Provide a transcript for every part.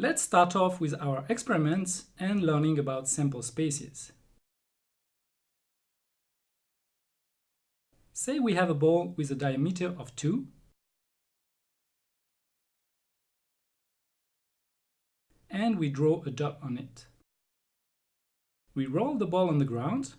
Let's start off with our experiments and learning about sample spaces. Say we have a ball with a diameter of 2 and we draw a dot on it. We roll the ball on the ground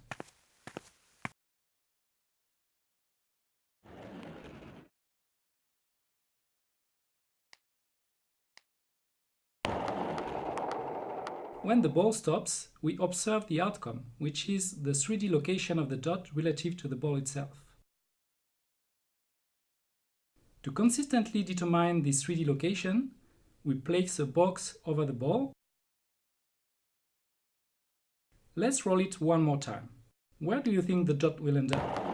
When the ball stops, we observe the outcome, which is the 3D location of the dot relative to the ball itself. To consistently determine this 3D location, we place a box over the ball. Let's roll it one more time. Where do you think the dot will end up?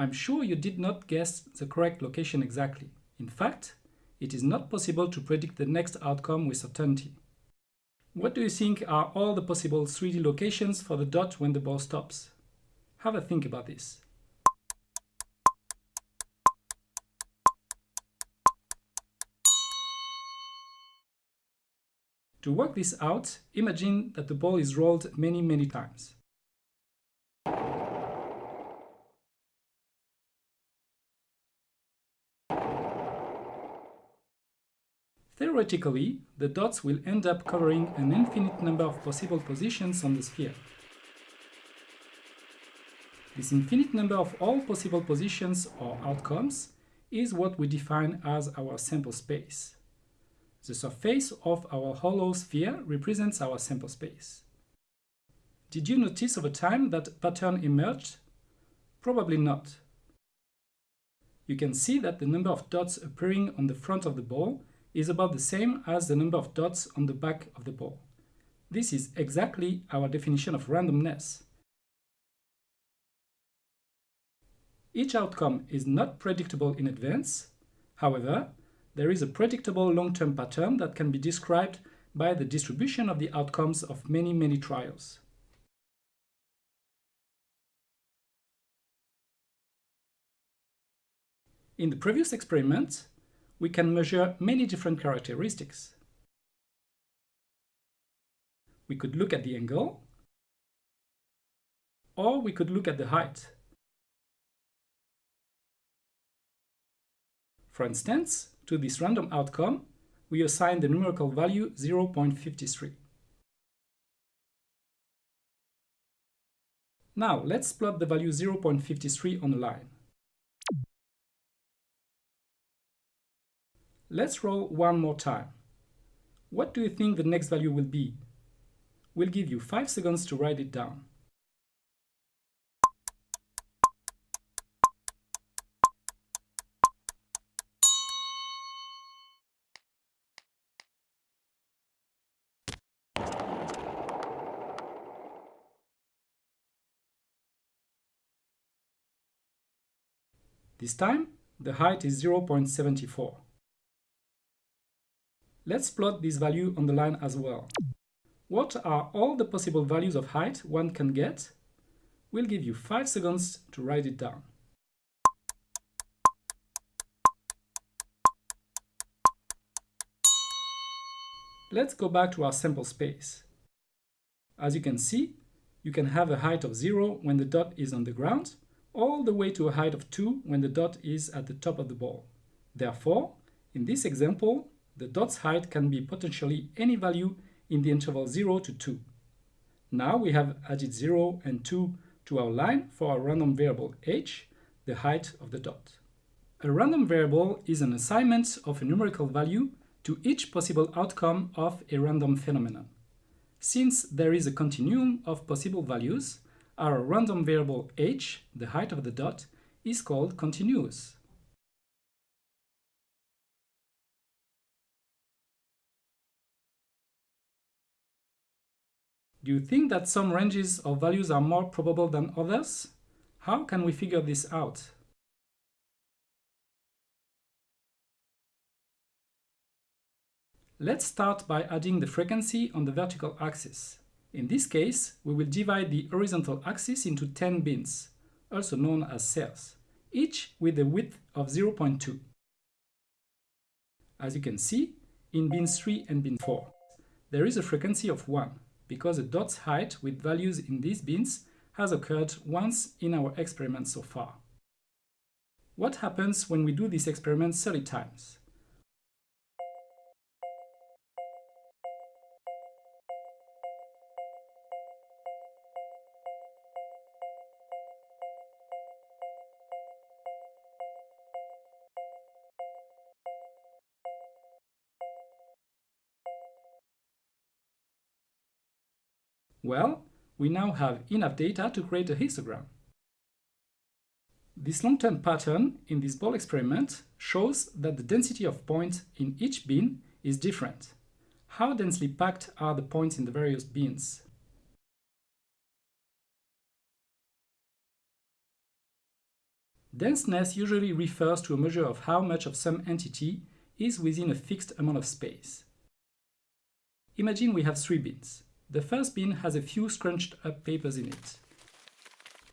I'm sure you did not guess the correct location exactly. In fact, it is not possible to predict the next outcome with certainty. What do you think are all the possible 3D locations for the dot when the ball stops? Have a think about this. To work this out, imagine that the ball is rolled many, many times. Theoretically, the dots will end up covering an infinite number of possible positions on the sphere. This infinite number of all possible positions or outcomes is what we define as our sample space. The surface of our hollow sphere represents our sample space. Did you notice over time that pattern emerged? Probably not. You can see that the number of dots appearing on the front of the ball is about the same as the number of dots on the back of the ball. This is exactly our definition of randomness. Each outcome is not predictable in advance. However, there is a predictable long-term pattern that can be described by the distribution of the outcomes of many, many trials. In the previous experiment, we can measure many different characteristics. We could look at the angle, or we could look at the height. For instance, to this random outcome, we assign the numerical value 0.53. Now, let's plot the value 0.53 on a line. Let's roll one more time. What do you think the next value will be? We'll give you 5 seconds to write it down. This time, the height is 0.74. Let's plot this value on the line as well. What are all the possible values of height one can get? We'll give you 5 seconds to write it down. Let's go back to our sample space. As you can see, you can have a height of 0 when the dot is on the ground, all the way to a height of 2 when the dot is at the top of the ball. Therefore, in this example, the dot's height can be potentially any value in the interval 0 to 2. Now we have added 0 and 2 to our line for our random variable h, the height of the dot. A random variable is an assignment of a numerical value to each possible outcome of a random phenomenon. Since there is a continuum of possible values, our random variable h, the height of the dot, is called continuous. Do you think that some ranges of values are more probable than others? How can we figure this out? Let's start by adding the frequency on the vertical axis. In this case, we will divide the horizontal axis into 10 bins, also known as cells, each with a width of 0.2. As you can see, in bin 3 and bin 4, there is a frequency of 1, because the dot's height with values in these bins has occurred once in our experiment so far. What happens when we do this experiment 30 times? Well, we now have enough data to create a histogram. This long-term pattern in this ball experiment shows that the density of points in each bin is different. How densely packed are the points in the various bins? Denseness usually refers to a measure of how much of some entity is within a fixed amount of space. Imagine we have three bins. The first bin has a few scrunched up papers in it.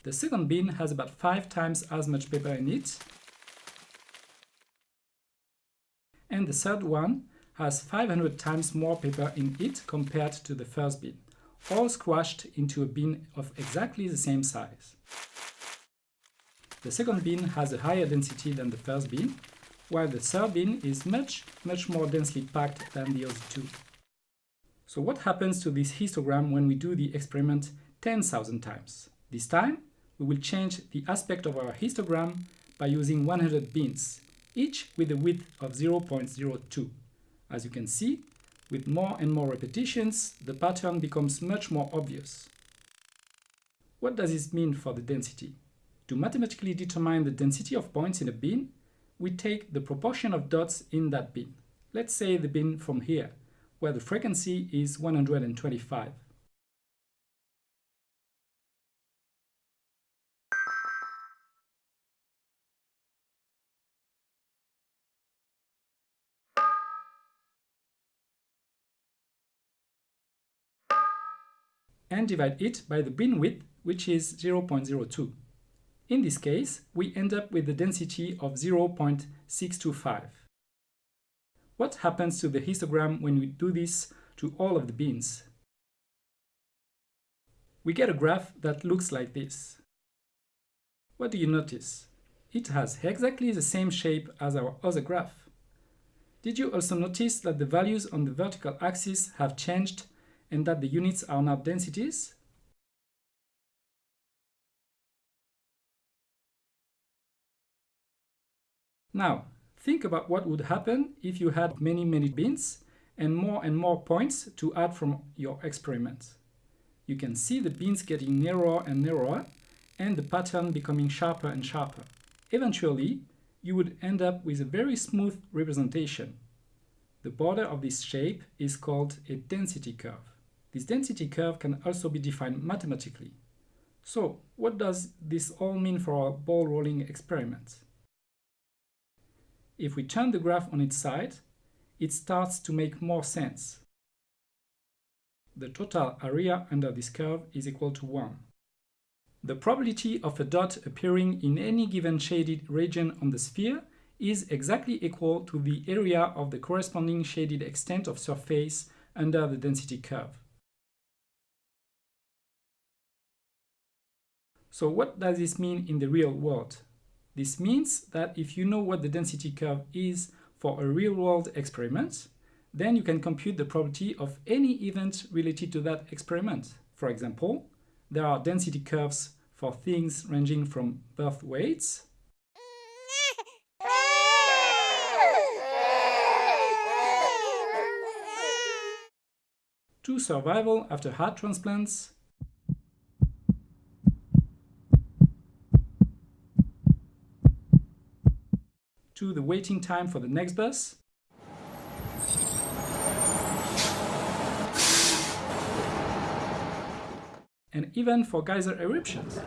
The second bin has about five times as much paper in it. And the third one has 500 times more paper in it compared to the first bin, all squashed into a bin of exactly the same size. The second bin has a higher density than the first bin, while the third bin is much, much more densely packed than the other two. So what happens to this histogram when we do the experiment 10,000 times? This time, we will change the aspect of our histogram by using 100 bins, each with a width of 0.02. As you can see, with more and more repetitions, the pattern becomes much more obvious. What does this mean for the density? To mathematically determine the density of points in a bin, we take the proportion of dots in that bin. Let's say the bin from here, where the frequency is 125. and divide it by the bin width, which is 0.02. In this case, we end up with the density of 0.625. What happens to the histogram when we do this to all of the bins? We get a graph that looks like this. What do you notice? It has exactly the same shape as our other graph. Did you also notice that the values on the vertical axis have changed and that the units are now densities? Now, Think about what would happen if you had many, many bins and more and more points to add from your experiment. You can see the bins getting narrower and narrower and the pattern becoming sharper and sharper. Eventually, you would end up with a very smooth representation. The border of this shape is called a density curve. This density curve can also be defined mathematically. So, what does this all mean for our ball rolling experiment? If we turn the graph on its side, it starts to make more sense. The total area under this curve is equal to 1. The probability of a dot appearing in any given shaded region on the sphere is exactly equal to the area of the corresponding shaded extent of surface under the density curve. So what does this mean in the real world? This means that if you know what the density curve is for a real-world experiment, then you can compute the probability of any event related to that experiment. For example, there are density curves for things ranging from birth weights to survival after heart transplants the waiting time for the next bus. And even for geyser eruptions.